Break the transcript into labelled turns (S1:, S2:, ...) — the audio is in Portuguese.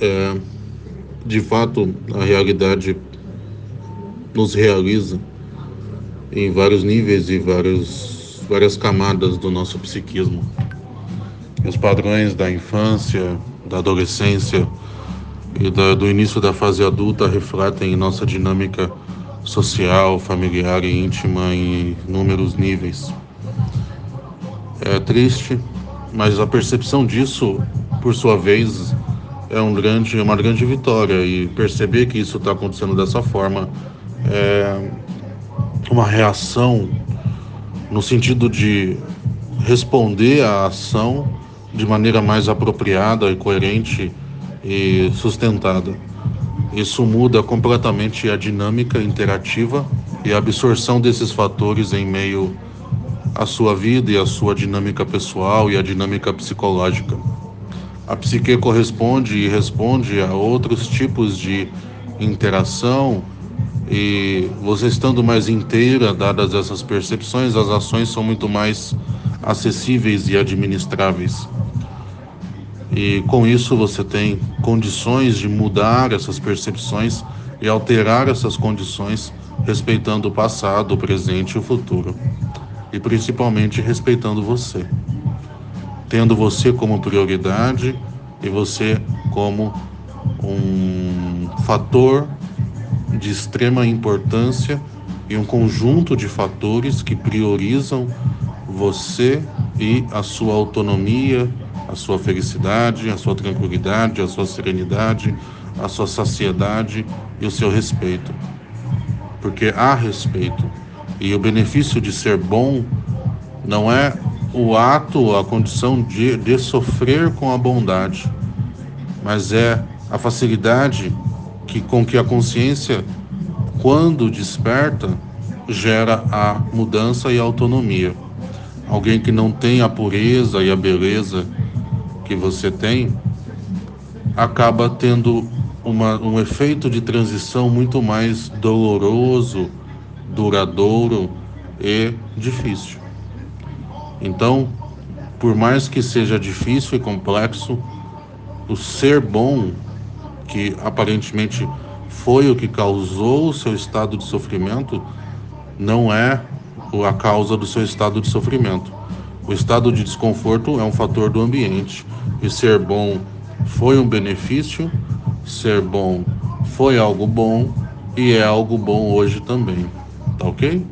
S1: é, de fato, a realidade nos realiza em vários níveis e vários, várias camadas do nosso psiquismo. Os padrões da infância, da adolescência e da, do início da fase adulta refletem nossa dinâmica social, familiar e íntima em inúmeros níveis. É triste, mas a percepção disso, por sua vez, é um grande, uma grande vitória e perceber que isso está acontecendo dessa forma é uma reação no sentido de responder à ação de maneira mais apropriada e coerente e sustentada. Isso muda completamente a dinâmica interativa e a absorção desses fatores em meio à sua vida e à sua dinâmica pessoal e à dinâmica psicológica. A psique corresponde e responde a outros tipos de interação e você estando mais inteira, dadas essas percepções, as ações são muito mais acessíveis e administráveis. E com isso você tem condições de mudar essas percepções e alterar essas condições, respeitando o passado, o presente e o futuro. E principalmente respeitando você. Tendo você como prioridade e você como um fator de extrema importância e um conjunto de fatores que priorizam você e a sua autonomia, a sua felicidade, a sua tranquilidade, a sua serenidade, a sua saciedade e o seu respeito. Porque há respeito. E o benefício de ser bom não é o ato, a condição de, de sofrer com a bondade, mas é a facilidade que, com que a consciência, quando desperta, gera a mudança e a autonomia. Alguém que não tem a pureza e a beleza que você tem, acaba tendo uma, um efeito de transição muito mais doloroso, duradouro e difícil. Então, por mais que seja difícil e complexo, o ser bom, que aparentemente foi o que causou o seu estado de sofrimento, não é a causa do seu estado de sofrimento. O estado de desconforto é um fator do ambiente e ser bom foi um benefício, ser bom foi algo bom e é algo bom hoje também. Tá ok?